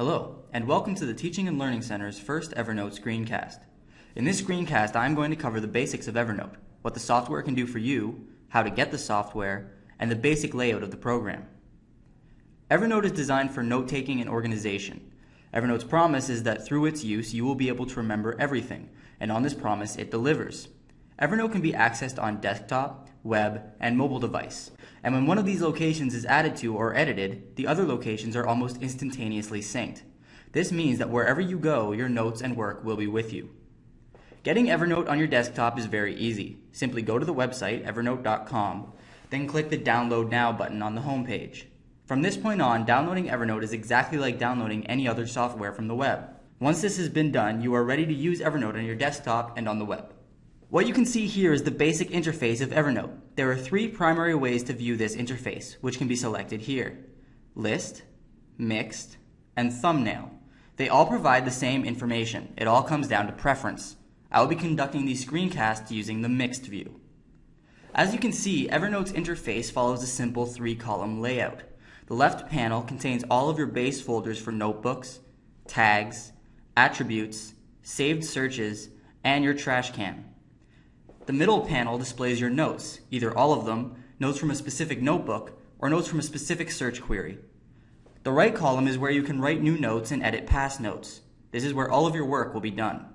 Hello, and welcome to the Teaching and Learning Center's first Evernote screencast. In this screencast, I'm going to cover the basics of Evernote, what the software can do for you, how to get the software, and the basic layout of the program. Evernote is designed for note taking and organization. Evernote's promise is that through its use, you will be able to remember everything, and on this promise, it delivers. Evernote can be accessed on desktop, web, and mobile device. And when one of these locations is added to or edited, the other locations are almost instantaneously synced. This means that wherever you go, your notes and work will be with you. Getting Evernote on your desktop is very easy. Simply go to the website, evernote.com, then click the Download Now button on the home page. From this point on, downloading Evernote is exactly like downloading any other software from the web. Once this has been done, you are ready to use Evernote on your desktop and on the web. What you can see here is the basic interface of Evernote. There are three primary ways to view this interface, which can be selected here. List, Mixed, and Thumbnail. They all provide the same information. It all comes down to preference. I will be conducting these screencasts using the Mixed view. As you can see, Evernote's interface follows a simple three-column layout. The left panel contains all of your base folders for notebooks, tags, attributes, saved searches, and your trash can. The middle panel displays your notes, either all of them, notes from a specific notebook, or notes from a specific search query. The right column is where you can write new notes and edit past notes. This is where all of your work will be done.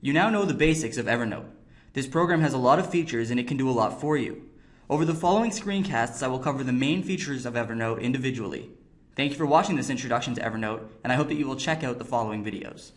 You now know the basics of Evernote. This program has a lot of features and it can do a lot for you. Over the following screencasts, I will cover the main features of Evernote individually. Thank you for watching this introduction to Evernote, and I hope that you will check out the following videos.